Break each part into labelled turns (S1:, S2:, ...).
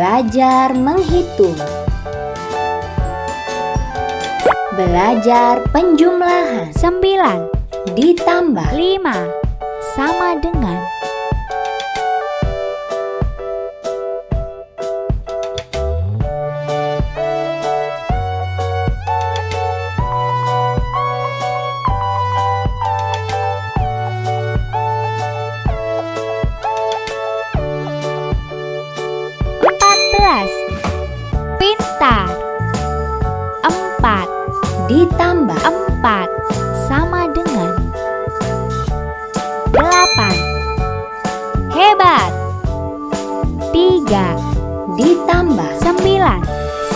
S1: Belajar menghitung. Belajar penjumlahan.
S2: 9
S1: Ditambah.
S2: 5 sama dengan pintar empat.
S1: Ditambah
S2: empat sama dengan delapan. Hebat. Tiga.
S1: Ditambah
S2: sembilan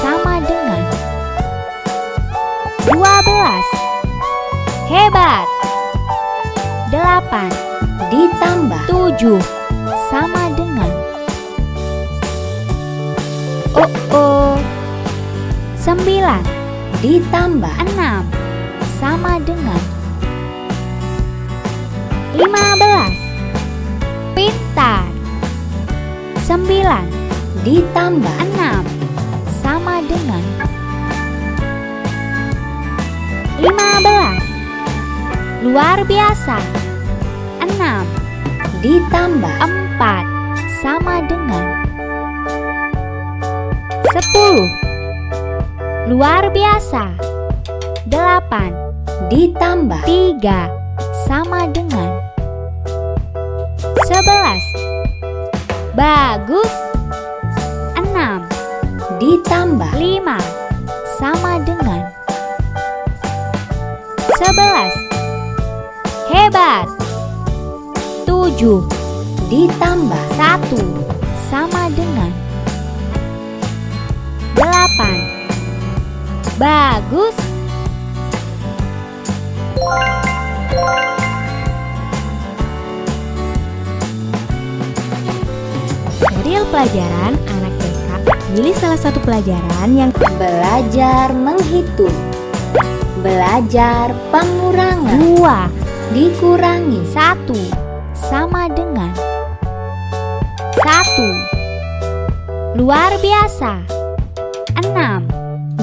S2: sama dengan dua belas. Hebat. Delapan.
S1: Ditambah
S2: tujuh sama dengan. Oh oh sembilan
S1: Ditambah
S2: enam. Sama dengan lima belas. Pintar. Sembilan
S1: Ditambah
S2: enam. Sama dengan lima belas. Luar biasa. Enam
S1: Ditambah
S2: empat. Sama dengan sepuluh luar biasa. Delapan.
S1: Ditambah.
S2: Tiga. Sama dengan. Sebelas. Bagus. Enam.
S1: Ditambah.
S2: Lima. Sama dengan. Sebelas. Hebat. Tujuh.
S1: Ditambah.
S2: Satu. Sama dengan. Delapan bagus. Dari pelajaran anak TK pilih salah satu pelajaran yang
S1: Belajar menghitung Belajar pengurangan.
S2: Dua
S1: Dikurangi.
S2: Satu sama dengan. Satu luar biasa. Enam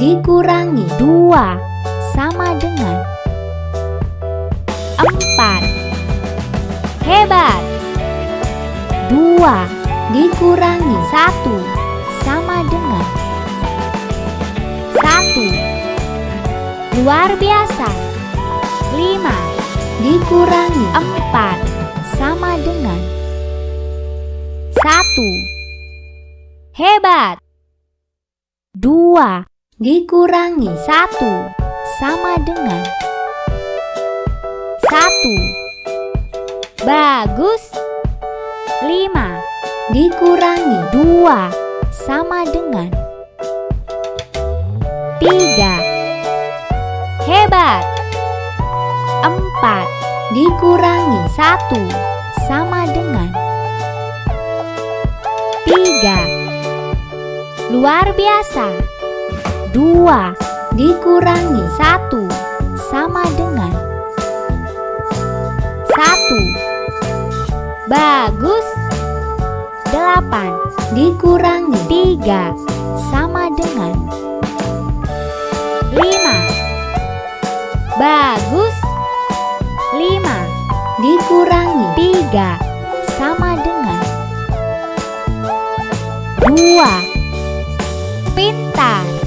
S1: Dikurangi
S2: dua sama dengan empat. Hebat. Dua
S1: Dikurangi
S2: satu sama dengan satu. Luar biasa. Lima
S1: Dikurangi
S2: empat sama dengan satu. Hebat. Dua
S1: Dikurangi
S2: satu. Sama dengan satu. Bagus. Lima.
S1: Dikurangi
S2: dua. Sama dengan tiga. Hebat. Empat.
S1: Dikurangi
S2: satu. Sama dengan tiga. Luar biasa dua
S1: Dikurangi
S2: satu sama dengan satu. Bagus. Delapan
S1: Dikurangi
S2: tiga sama dengan lima. Bagus. Lima
S1: Dikurangi
S2: tiga sama dengan dua. Pintar